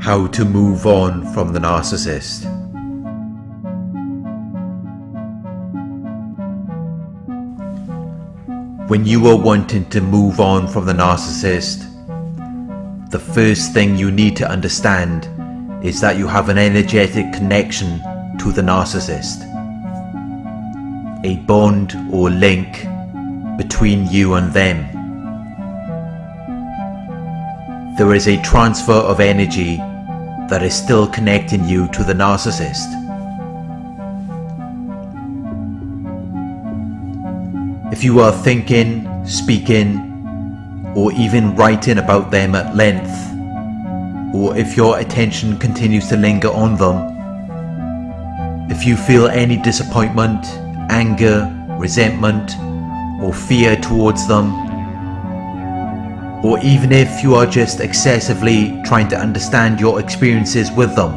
how to move on from the narcissist. When you are wanting to move on from the narcissist, the first thing you need to understand is that you have an energetic connection to the narcissist. A bond or link between you and them. There is a transfer of energy that is still connecting you to the narcissist. If you are thinking, speaking, or even writing about them at length, or if your attention continues to linger on them, if you feel any disappointment, anger, resentment, or fear towards them, or even if you are just excessively trying to understand your experiences with them.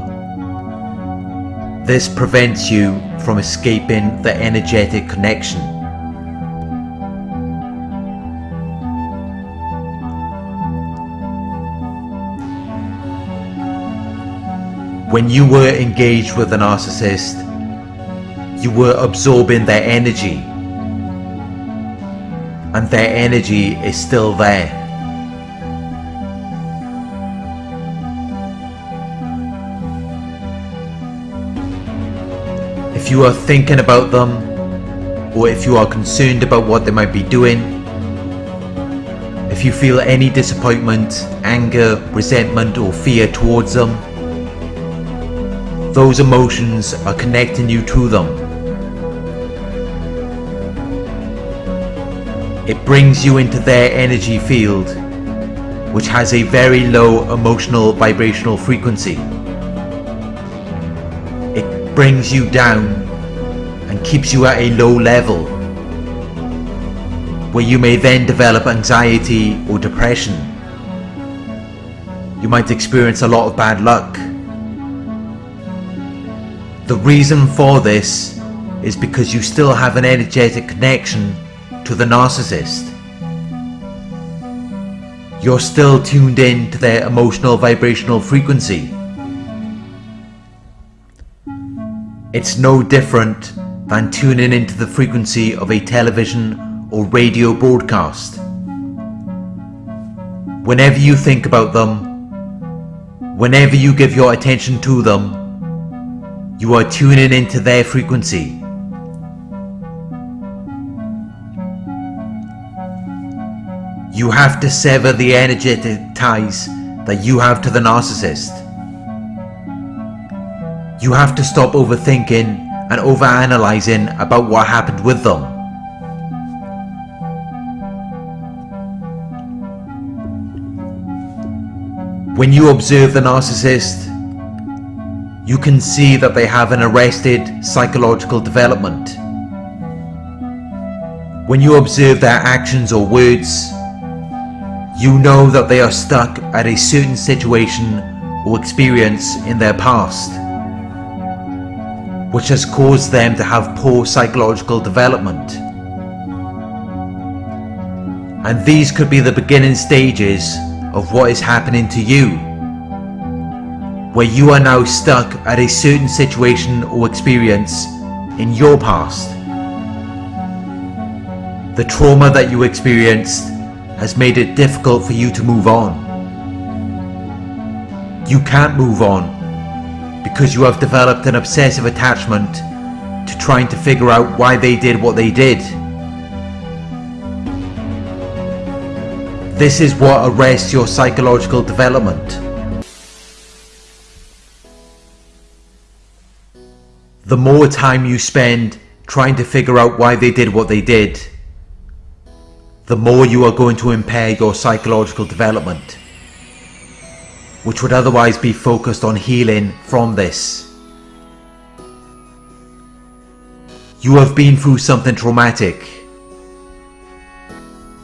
This prevents you from escaping the energetic connection. When you were engaged with a narcissist, you were absorbing their energy and their energy is still there. If you are thinking about them, or if you are concerned about what they might be doing, if you feel any disappointment, anger, resentment or fear towards them, those emotions are connecting you to them. It brings you into their energy field, which has a very low emotional vibrational frequency brings you down and keeps you at a low level where you may then develop anxiety or depression. You might experience a lot of bad luck. The reason for this is because you still have an energetic connection to the narcissist. You're still tuned in to their emotional vibrational frequency. It's no different than tuning into the frequency of a television or radio broadcast. Whenever you think about them, whenever you give your attention to them, you are tuning into their frequency. You have to sever the energetic ties that you have to the narcissist. You have to stop overthinking and overanalyzing about what happened with them. When you observe the narcissist, you can see that they have an arrested psychological development. When you observe their actions or words, you know that they are stuck at a certain situation or experience in their past which has caused them to have poor psychological development. And these could be the beginning stages of what is happening to you, where you are now stuck at a certain situation or experience in your past. The trauma that you experienced has made it difficult for you to move on. You can't move on because you have developed an obsessive attachment to trying to figure out why they did what they did. This is what arrests your psychological development. The more time you spend trying to figure out why they did what they did, the more you are going to impair your psychological development which would otherwise be focused on healing from this. You have been through something traumatic.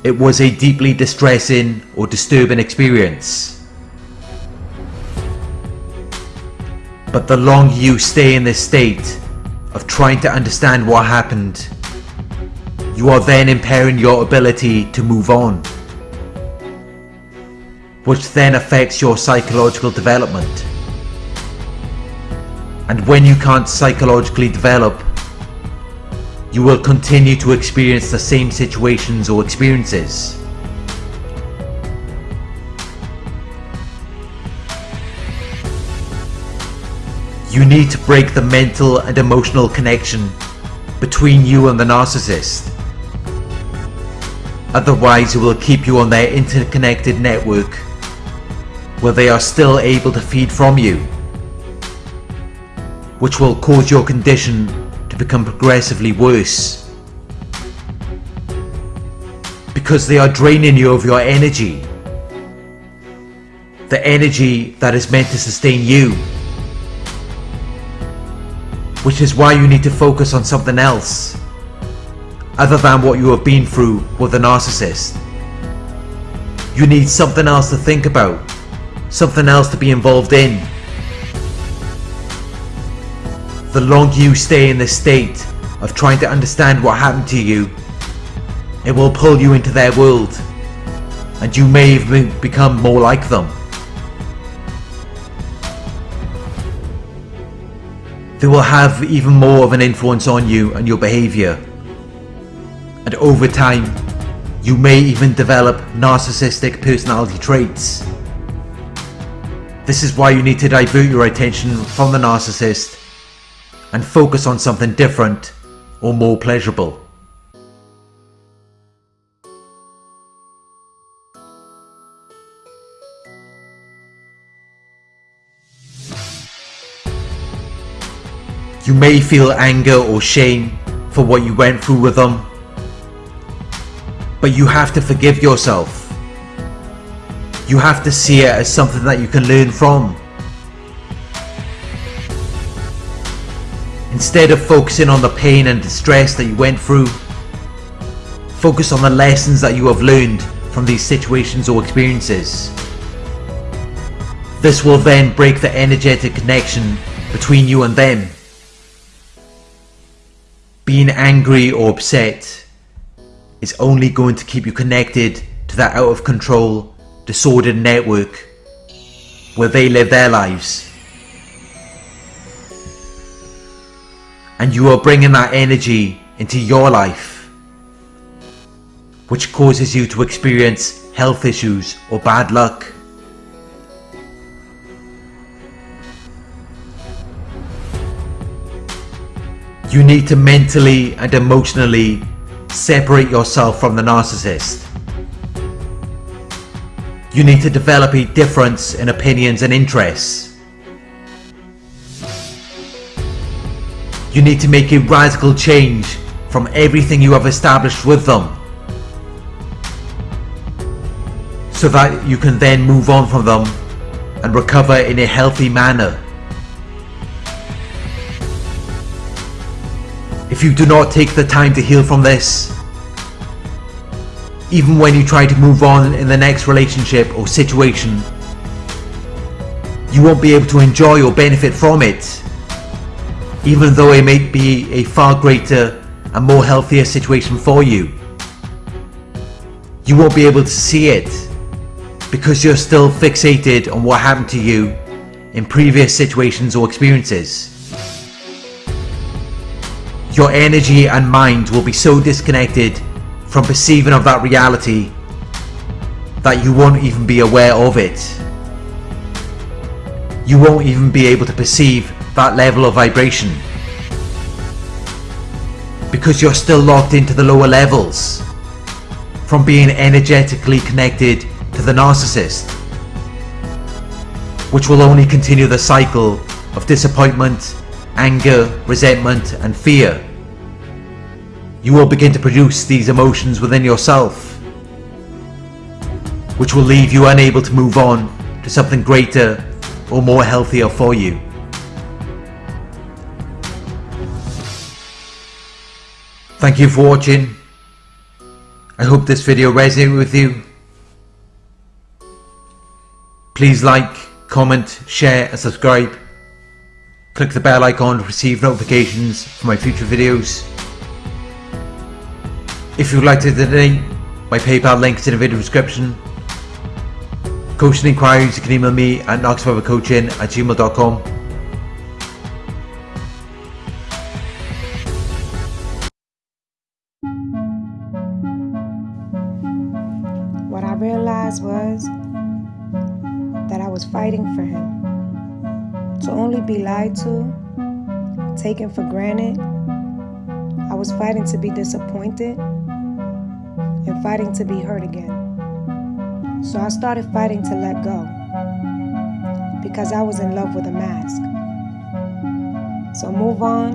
It was a deeply distressing or disturbing experience. But the longer you stay in this state of trying to understand what happened, you are then impairing your ability to move on which then affects your psychological development. And when you can't psychologically develop, you will continue to experience the same situations or experiences. You need to break the mental and emotional connection between you and the narcissist. Otherwise it will keep you on their interconnected network where they are still able to feed from you, which will cause your condition to become progressively worse. Because they are draining you of your energy, the energy that is meant to sustain you which is why you need to focus on something else other than what you have been through with a narcissist. You need something else to think about, something else to be involved in. The longer you stay in this state of trying to understand what happened to you, it will pull you into their world and you may even become more like them. they will have even more of an influence on you and your behavior. And over time, you may even develop narcissistic personality traits. This is why you need to divert your attention from the narcissist and focus on something different or more pleasurable. You may feel anger or shame for what you went through with them, but you have to forgive yourself. You have to see it as something that you can learn from. Instead of focusing on the pain and distress that you went through, focus on the lessons that you have learned from these situations or experiences. This will then break the energetic connection between you and them being angry or upset is only going to keep you connected to that out of control, disordered network where they live their lives. And you are bringing that energy into your life, which causes you to experience health issues or bad luck. You need to mentally and emotionally separate yourself from the narcissist. You need to develop a difference in opinions and interests. You need to make a radical change from everything you have established with them so that you can then move on from them and recover in a healthy manner. if you do not take the time to heal from this. Even when you try to move on in the next relationship or situation, you won't be able to enjoy or benefit from it, even though it may be a far greater and more healthier situation for you. You won't be able to see it because you're still fixated on what happened to you in previous situations or experiences your energy and mind will be so disconnected from perceiving of that reality that you won't even be aware of it. You won't even be able to perceive that level of vibration because you're still locked into the lower levels from being energetically connected to the narcissist which will only continue the cycle of disappointment, anger, resentment and fear. You will begin to produce these emotions within yourself, which will leave you unable to move on to something greater or more healthier for you. Thank you for watching. I hope this video resonated with you. Please like, comment, share and subscribe. Click the bell icon to receive notifications for my future videos. If you would like to donate, my PayPal link is in the video description. Coaching inquiries, you can email me at knoxforevercoaching at gmail.com. What I realized was that I was fighting for him. To only be lied to, taken for granted, I was fighting to be disappointed and fighting to be hurt again. So I started fighting to let go because I was in love with a mask. So move on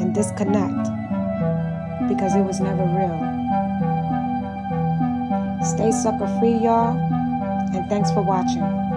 and disconnect because it was never real. Stay sucker free, y'all, and thanks for watching.